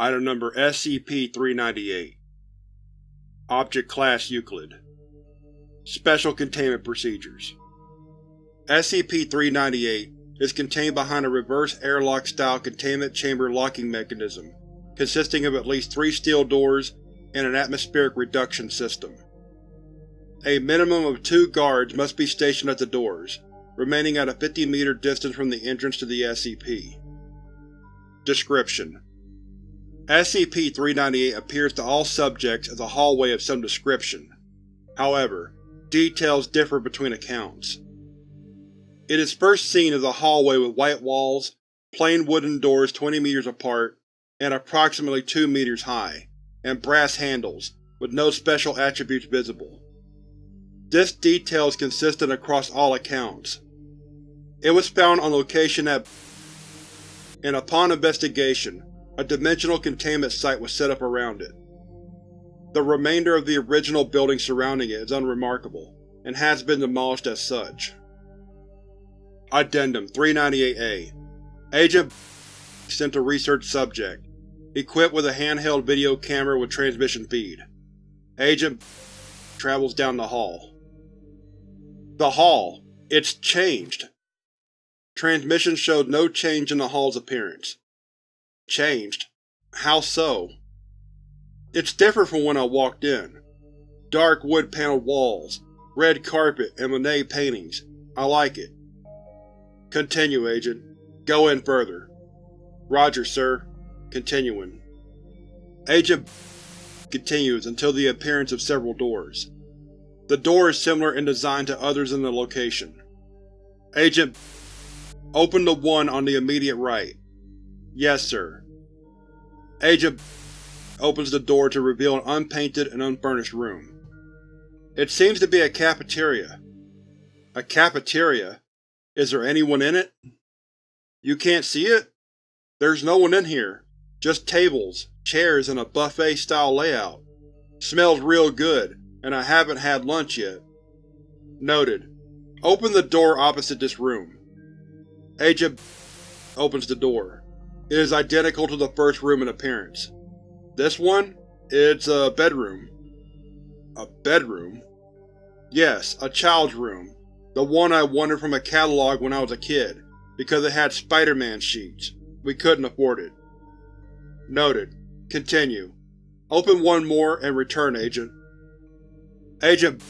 Item Number SCP-398 Object Class Euclid Special Containment Procedures SCP-398 is contained behind a reverse airlock-style containment chamber locking mechanism consisting of at least three steel doors and an atmospheric reduction system. A minimum of two guards must be stationed at the doors, remaining at a 50 meter distance from the entrance to the SCP. Description: SCP-398 appears to all subjects as a hallway of some description. However, details differ between accounts. It is first seen as a hallway with white walls, plain wooden doors 20 meters apart and approximately 2 meters high, and brass handles, with no special attributes visible. This detail is consistent across all accounts. It was found on location at and upon investigation, a dimensional containment site was set up around it. The remainder of the original building surrounding it is unremarkable, and has been demolished as such. Addendum 398-A Agent sent a research subject, equipped with a handheld video camera with transmission feed. Agent travels down the hall. The hall. It's changed. Transmission showed no change in the hall's appearance. Changed? How so? It's different from when I walked in. Dark wood-paneled walls, red carpet, and Monet paintings. I like it. Continue, Agent. Go in further. Roger, sir. Continuing. Agent continues until the appearance of several doors. The door is similar in design to others in the location. Agent Open the one on the immediate right. Yes, sir. Agent opens the door to reveal an unpainted and unfurnished room. It seems to be a cafeteria. A cafeteria? Is there anyone in it? You can't see it? There's no one in here. Just tables, chairs, and a buffet-style layout. Smells real good, and I haven't had lunch yet. Noted. Open the door opposite this room. Agent opens the door. It is identical to the first room in appearance. This one? It's a bedroom. A bedroom? Yes, a child's room. The one I wanted from a catalog when I was a kid, because it had Spider-Man sheets. We couldn't afford it. Noted. Continue. Open one more and return, Agent. Agent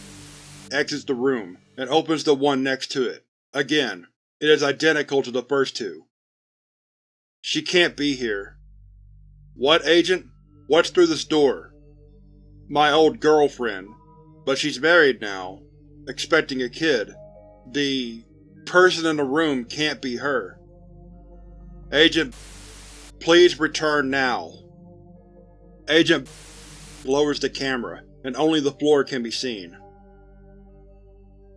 exits the room and opens the one next to it. Again, it is identical to the first two. She can't be here. What, Agent? What's through this door? My old girlfriend. But she's married now, expecting a kid. The person in the room can't be her. Agent, please return now. Agent lowers the camera, and only the floor can be seen.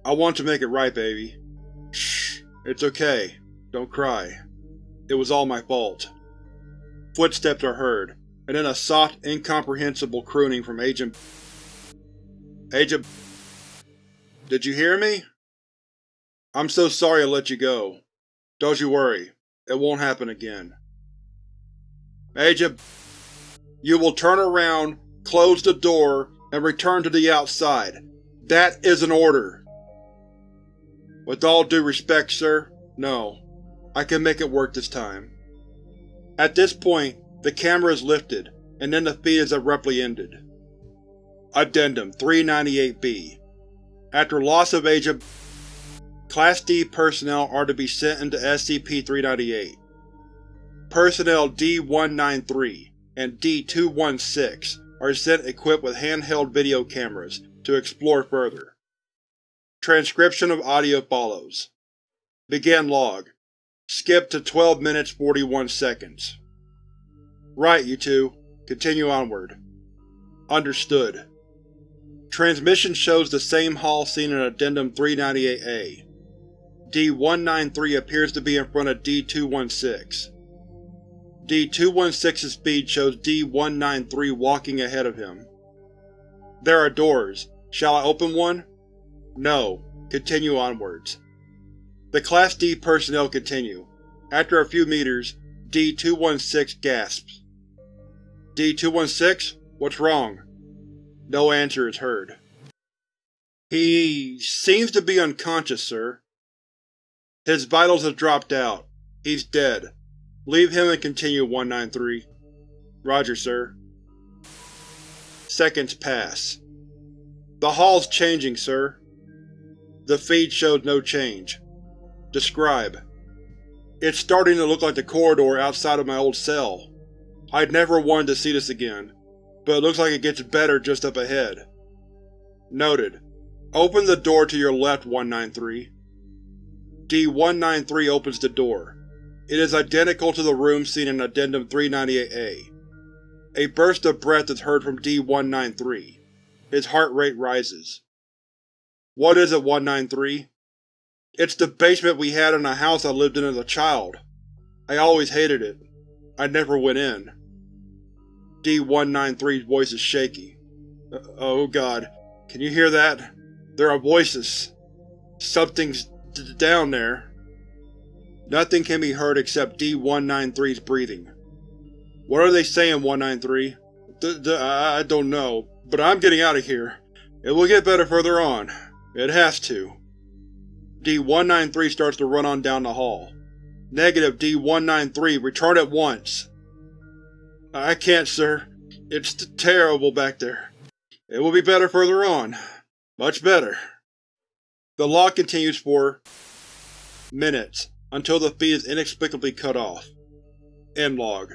I want to make it right, baby. Shh. It's okay. Don't cry. It was all my fault. Footsteps are heard, and then a soft, incomprehensible crooning from Agent Agent Did you hear me? I'm so sorry I let you go. Don't you worry. It won't happen again. Agent You will turn around, close the door, and return to the outside. That is an order! With all due respect, sir, no. I can make it work this time. At this point, the camera is lifted, and then the feed is abruptly ended. Addendum 398-B After loss of Agent Class D personnel are to be sent into SCP-398. Personnel D-193 and D-216 are sent equipped with handheld video cameras to explore further. Transcription of audio follows. Begin log. Skip to 12 minutes 41 seconds. Right, you two. Continue onward. Understood. Transmission shows the same hall seen in Addendum 398-A. D-193 appears to be in front of D-216. D-216's speed shows D-193 walking ahead of him. There are doors. Shall I open one? No. Continue onwards. The Class D personnel continue. After a few meters, D-216 gasps. D-216? What's wrong? No answer is heard. He seems to be unconscious, sir. His vitals have dropped out. He's dead. Leave him and continue, 193. Roger, sir. Seconds pass. The hall's changing, sir. The feed shows no change. Describe. It's starting to look like the corridor outside of my old cell. I'd never wanted to see this again, but it looks like it gets better just up ahead. Noted. Open the door to your left, 193. D-193 opens the door. It is identical to the room seen in Addendum 398-A. A burst of breath is heard from D-193. His heart rate rises. What is it, 193? It's the basement we had in a house I lived in as a child. I always hated it. I never went in. D-193's voice is shaky. Uh, oh god, can you hear that? There are voices. Something's down there. Nothing can be heard except D-193's breathing. What are they saying, 193? I don't know, but I'm getting out of here. It will get better further on. It has to. D-193 starts to run on down the hall. Negative D-193, return at once. I can't, sir. It's terrible back there. It will be better further on. Much better. The log continues for minutes, until the feed is inexplicably cut off. End log.